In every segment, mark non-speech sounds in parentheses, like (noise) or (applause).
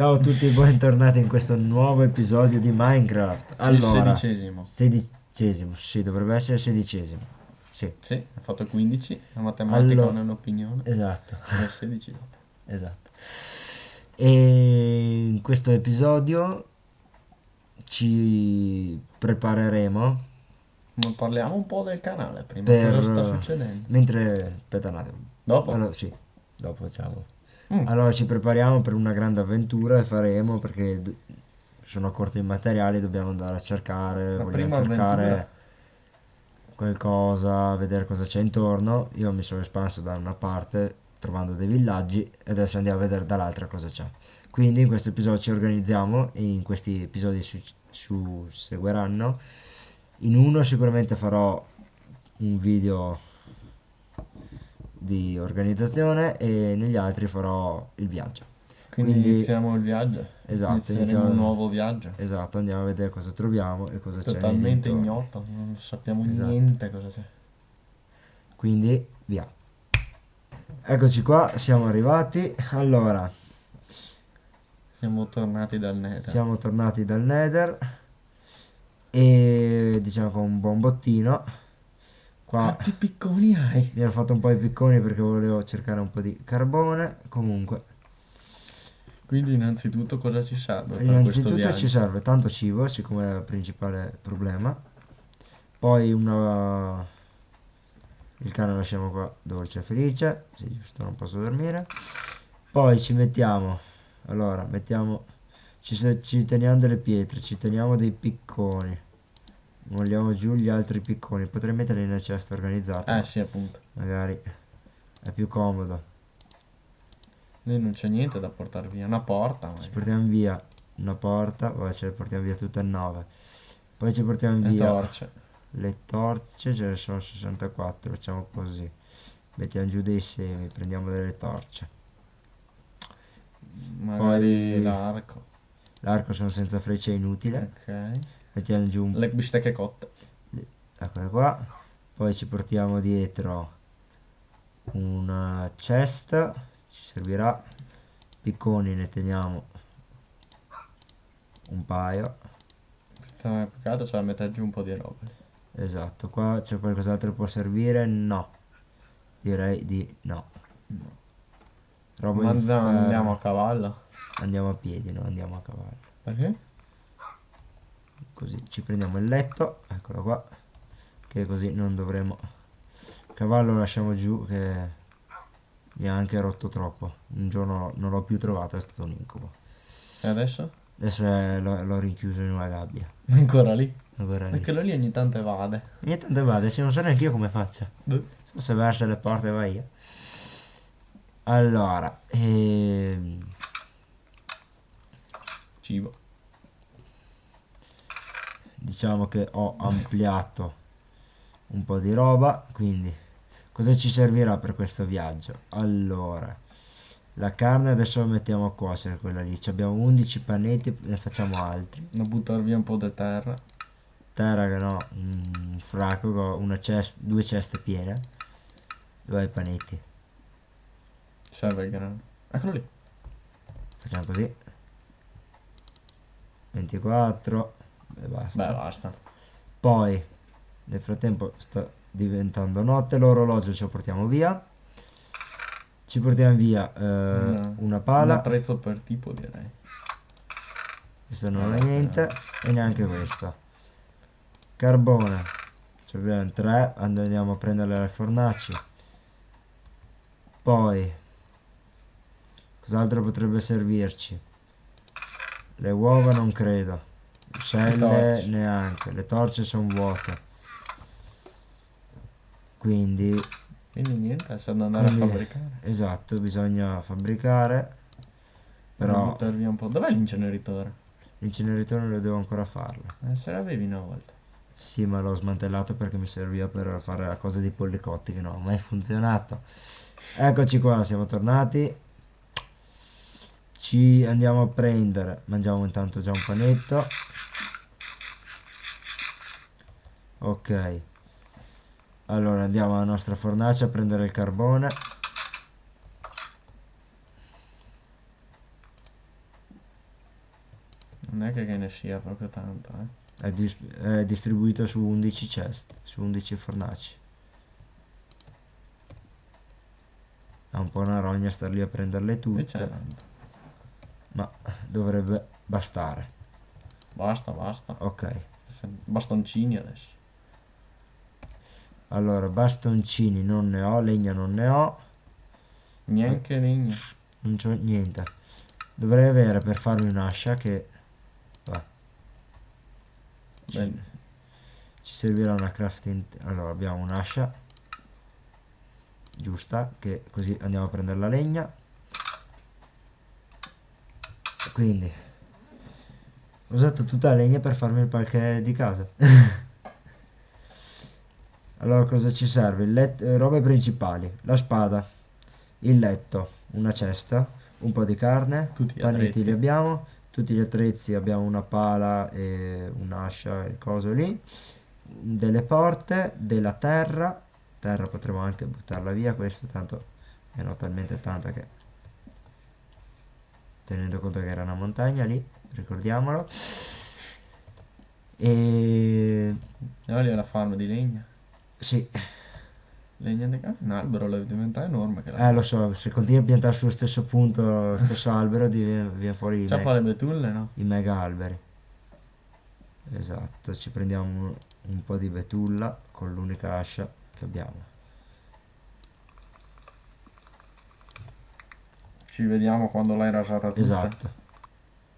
Ciao a tutti e bentornati in questo nuovo episodio di Minecraft. Allora, il sedicesimo. sedicesimo, sì, dovrebbe essere sedicesimo. Sì, Sì, ha fatto 15, la matematica Allora- non è un'opinione. esatto, È 16 dopo. (laughs) esatto. E in questo episodio ci prepareremo Ma parliamo un po' del canale prima, per... cosa sta succedendo? Mentre... aspetta un attimo. Dopo? Allora, sì, dopo facciamo. Mm. Allora ci prepariamo per una grande avventura e faremo perché sono corti di materiali, dobbiamo andare a cercare, La vogliamo cercare avventura. qualcosa, vedere cosa c'è intorno. Io mi sono espanso da una parte trovando dei villaggi e adesso andiamo a vedere dall'altra cosa c'è. Quindi in questo episodio ci organizziamo e in questi episodi su, su- seguiranno. In uno sicuramente farò un video di organizzazione e negli altri farò il viaggio. Quindi, Quindi- iniziamo il viaggio. Esatto, Inizieremo iniziamo- un nuovo viaggio. Esatto, andiamo a vedere cosa troviamo e cosa c'è. Totalmente ignoto, non sappiamo Esatto. niente cosa c'è. Quindi via. Eccoci qua, siamo arrivati. Allora, Siamo tornati dal nether. siamo tornati dal Nether e diciamo con un buon bottino. Qua Quanti picconi hai? mi ero fatto un po' i picconi perché volevo cercare un po' di carbone. Comunque, Quindi innanzitutto cosa ci serve innanzitutto ci serve tanto cibo, siccome è il principale problema. Poi una... Il cane lo lasciamo qua dove c'è felice, sì giusto, non posso dormire. Poi ci mettiamo, allora mettiamo, ci, ci teniamo delle pietre, ci teniamo dei picconi. Vogliamo giù gli altri picconi, potrei metterli nel cesto organizzato, Eh sì, appunto. magari è più comodo. Lì non c'è niente da portare via. Una porta. Ci magari. portiamo via una porta, poi ce le portiamo via tutte e nove. Poi ci portiamo Le via torce. le torce, ce ne sono 64, facciamo così. Mettiamo giù dei semi, prendiamo delle torce. Magari Poi- l'arco. L'arco sono senza freccia, è inutile. Ok. Mettiamo giù un Le bistecche cotte. Eccole qua. Poi ci portiamo dietro una chest, ci servirà. Picconi ne teniamo un paio. Sta peccato, c'è da mettere giù un po' di roba. Esatto, qua c'è qualcos'altro che può servire? No. Direi di no. Roba Ma andiamo a cavallo. Andiamo a piedi, non andiamo a cavallo. Perché? Così ci prendiamo il letto, eccolo qua. Che così non dovremo. Il cavallo lo lasciamo giù che mi ha anche rotto troppo. Un giorno non l'ho più trovato, è stato un incubo. E adesso? Adesso l'ho, rinchiuso in una gabbia. (laughs) Ancora lì. Ancora lì. Perché lì ogni tanto evade. Niente, dove vado? Se non so neanche io come faccia. Boh. So se verso le porte va io. Allora, ehm, Cibo. Diciamo che ho ampliato un po' di roba, quindi cosa ci servirà per questo viaggio? Allora, la carne adesso la mettiamo a cuocere, quella lì. Ci abbiamo 11 panetti, ne facciamo altri. Da buttare via un po' di terra. Terra che no, un fracco, con una cest, due ceste piene. Dove i panetti? Serve il grano. Eccolo lì. Facciamo così. 24 e basta. Beh, basta. Poi, nel frattempo sta diventando notte, l'orologio ce lo portiamo via. Ci portiamo via eh, Una- una Un pala, attrezzo per tipo, direi. questo non è niente, e neanche questo. Carbone, ci abbiamo tre, andiamo a prenderle alle fornaci. Poi, cos'altro potrebbe servirci? Le uova non credo, torce. neanche, le torce sono vuote. Quindi Quindi niente, da andare Quindi- a fabbricare. Esatto, bisogna fabbricare, Per però buttare via un po'. Dov'è l'inceneritore? l'inceneritore lo devo ancora farlo. Eh, se l'avevi una volta. Sì, ma l'ho smantellato perché mi serviva per fare la cosa dei polli cotti che non ha mai funzionato. Eccoci qua, siamo tornati. Ci andiamo a prendere, mangiamo intanto già un panetto. Ok. Allora andiamo alla nostra fornace a prendere il carbone. Non è che, che ne sia proprio tanto, eh. È, dis- è distribuito su 11 chest, su 11 fornaci. È un po' una rogna star lì a prenderle tutte, tanto. Ma dovrebbe bastare. Basta, basta. Ok, Bastoncini adesso. allora bastoncini non ne ho, legna non ne ho, Neanche legna. non c'ho niente. Dovrei avere per farmi un'ascia che... va. Ci, Beh, ci servirà una crafting... Allora abbiamo un'ascia giusta, che così andiamo a prendere la legna. Quindi ho usato tutta la legna per farmi il palche di casa. (laughs) allora cosa ci serve? Il let- robe principali, la spada, il letto, una cesta, un po' di carne, Tutti gli panetti attrezzi. li abbiamo, tutti gli attrezzi abbiamo una pala e un'ascia, il coso lì, delle porte, della terra, terra potremo anche buttarla via, questa tanto è no talmente tanta che tenendo conto che era una montagna lì, ricordiamolo. E Allora lì è la farm di legna. sì, Legna di ca- Un albero deve diventare enorme che la... eh lo so, se continui a piantare sullo stesso punto, lo stesso (laughs) albero, div- viene fuori me- poi le betulle, no? i mega alberi. Esatto, ci prendiamo un, un po' di betulla con l'unica ascia che abbiamo. Ci vediamo quando l'hai rasata tutta. Esatto.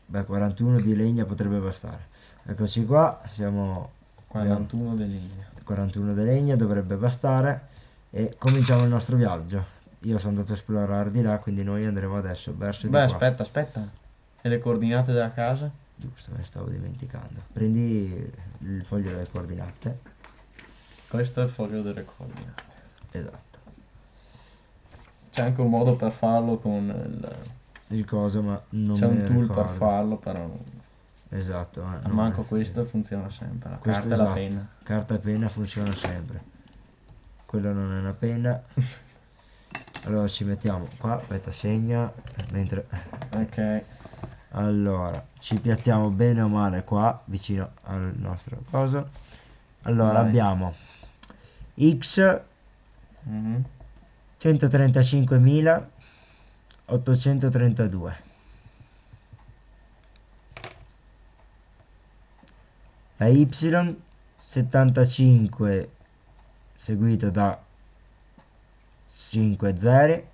Beh, 41 di legna potrebbe bastare. Eccoci qua, siamo 41 di legna. 41 di legna, dovrebbe bastare e cominciamo il nostro viaggio. Io sono andato a esplorare di là, quindi noi andremo adesso verso di Beh, aspetta, aspetta. E le coordinate della casa? Giusto, me stavo dimenticando. Prendi il foglio delle coordinate. Questo è il foglio delle coordinate. Esatto. C'è anche un modo per farlo con il... Il coso, ma non C'è un tool per ricordo. farlo, però... Esatto. ma non Manco è- questo funziona sempre. La Questo carta e la esatto. penna. Carta e penna funziona sempre. Quello non è una penna. (laughs) Allora ci mettiamo qua, aspetta, segna. Mentre... Ok. Allora, ci piazziamo bene o male qua, vicino al nostro coso. Allora, Vai. abbiamo X Mhm. 135.832. La Y 75 seguito da 5 zeri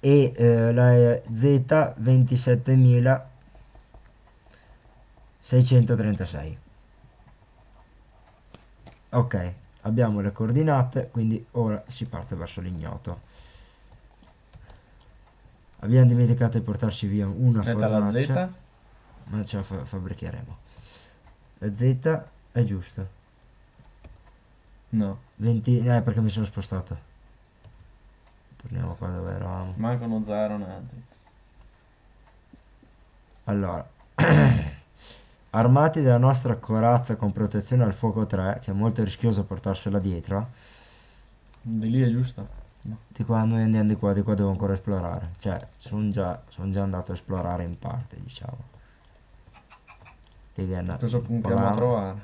e eh, la Z 27.636. Ok, abbiamo le coordinate, quindi ora si parte verso l'ignoto. Abbiamo dimenticato di portarci via una Aspetta, la Z? ma ce la fa- fabbricheremo. La Z è giusto. No. 20, eh, perché mi sono spostato. Torniamo qua dove eravamo. Manca uno zero nella Z. Allora, armati della nostra corazza con protezione al fuoco 3, che è molto rischioso portarsela dietro, Di lì è giusto? di qua noi andiamo di qua, di qua devo ancora esplorare. Cioè, sono già, son già andato a esplorare in parte, diciamo. Una- Cosa puntiamo a trovare?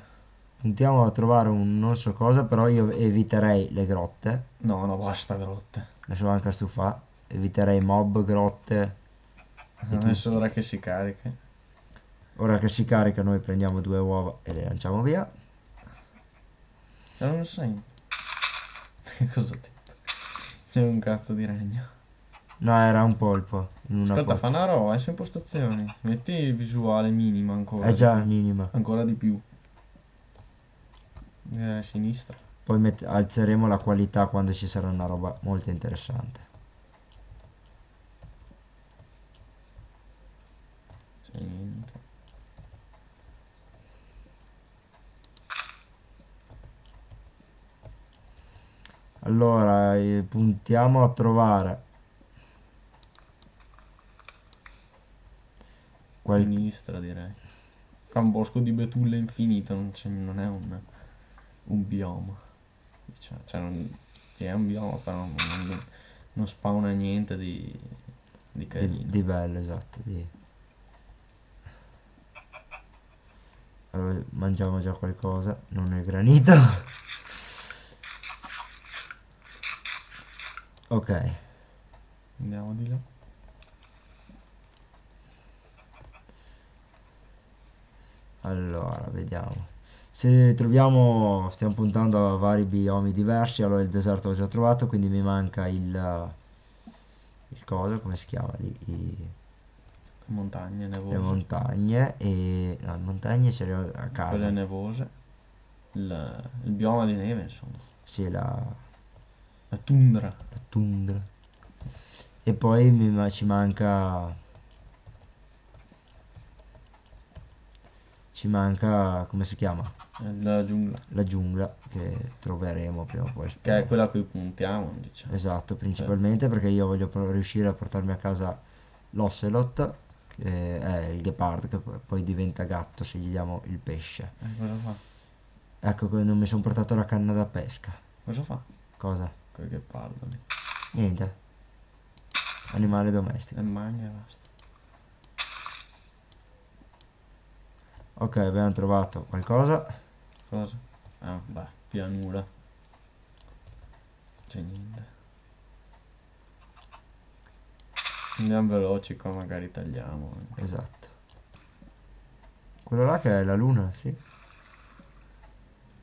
Puntiamo a trovare un non so cosa, però io eviterei le grotte. No, no, basta grotte. Ne sono anche stufa. Eviterei mob, grotte. Adesso ora che si carica. Ora che si carica noi prendiamo due uova e le lanciamo via. C'è un segno. Cosa ho detto? C'è un cazzo di regno. No, era un polpo Aspetta, pozza. fa una roba, è su impostazioni. Metti visuale minimo ancora. È già di più. minima. Ancora di più. Eh, a sinistra. Poi alzeremo la qualità quando ci sarà una roba molto interessante. C'è allora eh, puntiamo a trovare. Qual... sinistra direi. È un bosco di betulle infinito non, non è un, un bioma. Cioè, cioè non, sì, è un bioma però non, non, non spawna niente di, di carino. di, di bello esatto di... Allora, mangiamo già qualcosa non è granito. Ok, Andiamo di là. allora, vediamo. Se troviamo, stiamo puntando a vari biomi diversi, allora il deserto l'ho già trovato, quindi mi manca il... il coso, come si chiama lì? I- Montagne le nevose. montagne e... no, le montagne le ho a Quelle casa. nevose. Il, il bioma di neve, insomma. Sì, la, La tundra. la tundra. E poi mi ci manca... Ci manca, come si chiama? La giungla. La giungla che troveremo prima o poi. Che è quella a cui puntiamo, diciamo. Esatto, principalmente perché io voglio riuscire a portarmi a casa l'ocelot, che è il ghepardo, che poi- diventa gatto se gli diamo il pesce. Eh, cosa fa? Ecco che non mi sono portato la canna da pesca. Cosa fa? Cosa? Quel che parla lì. Niente. Animale domestico. E mangia e basta. Ok, abbiamo trovato qualcosa. Cosa? Ah, beh, pianura. C'è niente. Andiamo veloci qua, magari tagliamo. eh. Esatto. Quello là che è la luna, sì.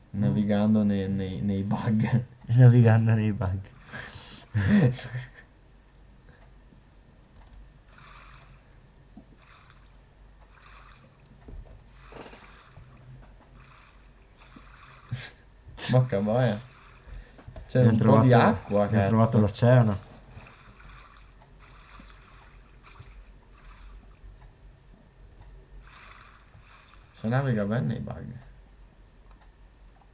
Navigando nei, nei, nei bug. Navigando nei bug. Bocca boia. C'è Abbiamo un po' trovato- di acqua, Abbiamo cazzo. trovato l'oceano. Si naviga bene nei bug.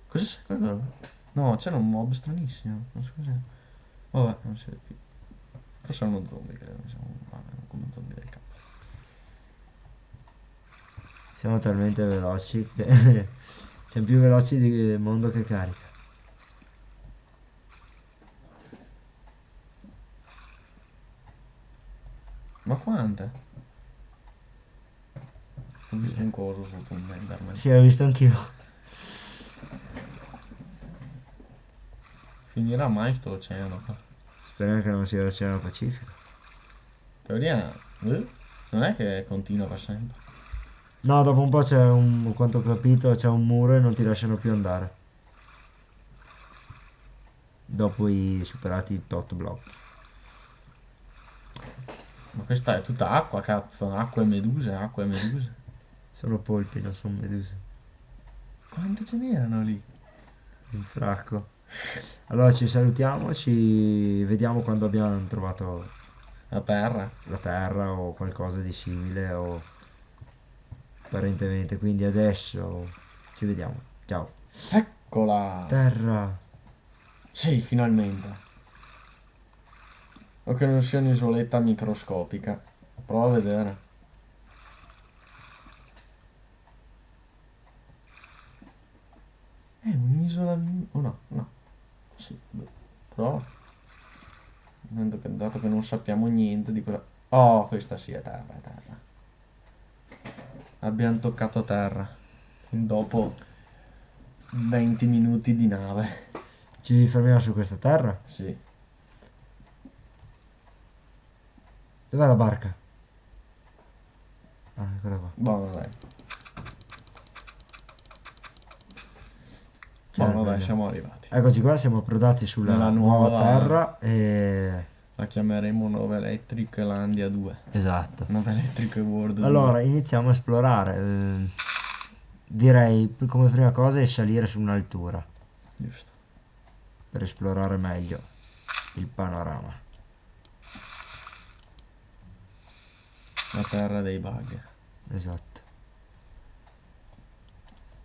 Cosa c'è quello? No, c'era un mob stranissimo. Non so cos'è. Vabbè, non si vede più. Forse è uno zombie, credo. Siamo vabbè, come un zombie del cazzo. Siamo talmente veloci che (laughs) siamo più veloci di mondo che carica. Ma quante? Ho visto un coso sotto un Enderman. Sì, l'ho visto anch'io. Finirà mai sto oceano qua? Speriamo che non sia l'Oceano Pacifico. Teoria, eh? non è che continua per sempre. No, dopo un po' c'è un, quanto ho capito, c'è un muro e non ti lasciano più andare. Dopo i superati tot blocchi. Ma questa è tutta acqua, cazzo. Acqua e meduse, acqua e meduse. (laughs) Sono polpi, non sono meduse. Quante ce n'erano lì? Un fracco. Allora ci salutiamo, ci vediamo quando abbiamo trovato A terra. la terra o qualcosa di simile o apparentemente. Quindi adesso ci vediamo. Ciao. Eccola! Terra. Sì, finalmente. O che non sia un'isoletta microscopica. Prova a vedere. È un'isola... mi- Oh no. Sì, beh, prova. Dato che, dato che non sappiamo niente di cosa... Oh, questa sì è terra, è terra. Abbiamo toccato terra. Dopo 20 minuti di nave. Ci fermiamo su questa terra? Sì. Dov'è la barca? Ah, eccola qua. Buono dai. Buono dai, quella. siamo arrivati. Eccoci qua, siamo approdati sulla Nella nuova, nuova- terra e... La chiameremo Nova Electric Landia 2. Esatto. Nova Electric World 2. Allora, iniziamo a esplorare. eh, direi come prima cosa è salire su un'altura Giusto. per esplorare meglio il panorama. La terra dei bug. Esatto.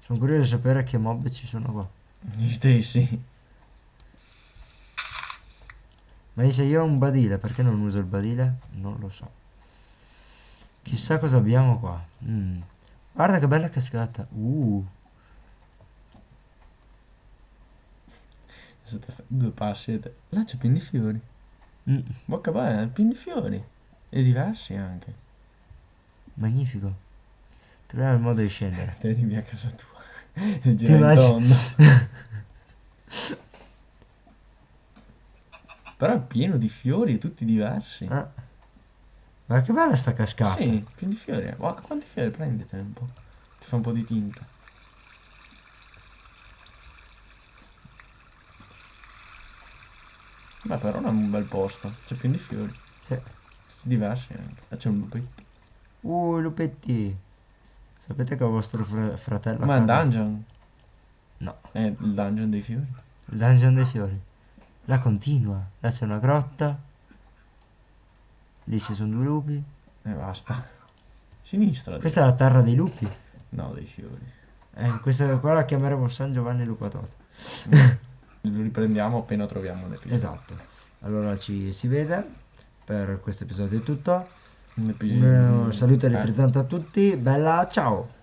Sono curioso di sapere che mob ci sono qua. Gli stessi. Ma se io ho un badile, perché non uso il badile? Non lo so. Chissà cosa abbiamo qua. Mm. Guarda che bella cascata. Uh. Due passi. Là c'è pieni di fiori. Mm. Bocca bene, pieni di fiori. E diversi anche. Magnifico. Troviamo il modo di scendere. Te arrivi a casa tua. E (laughs) gira in immagini? tondo. Però è pieno di fiori, tutti diversi. Ah. Ma che bella sta cascata. Sì, pieno di fiori. Guarda quanti fiori prendete un po'. Ti fa un po' di tinta. Beh, però è un bel posto. C'è pieno di fiori. Sì. Diversi anche. Ah, c'è un lupetto. Uh, lupetti. Sapete che ho vostro fra- fratello a Ma è il casa? dungeon. No, È il dungeon dei fiori. il dungeon dei fiori. Là continua. Là c'è una grotta. Lì ci sono due lupi. E basta. Sinistra. Questa è la terra dei lupi. No, dei fiori. Eh, questa qua la chiameremo San Giovanni Lupatoto. Lo riprendiamo appena troviamo l'episodio. Esatto. Allora ci si vede. Per questo episodio è tutto. Un eh, saluto Eh. elettrizzante a tutti. Bella, ciao.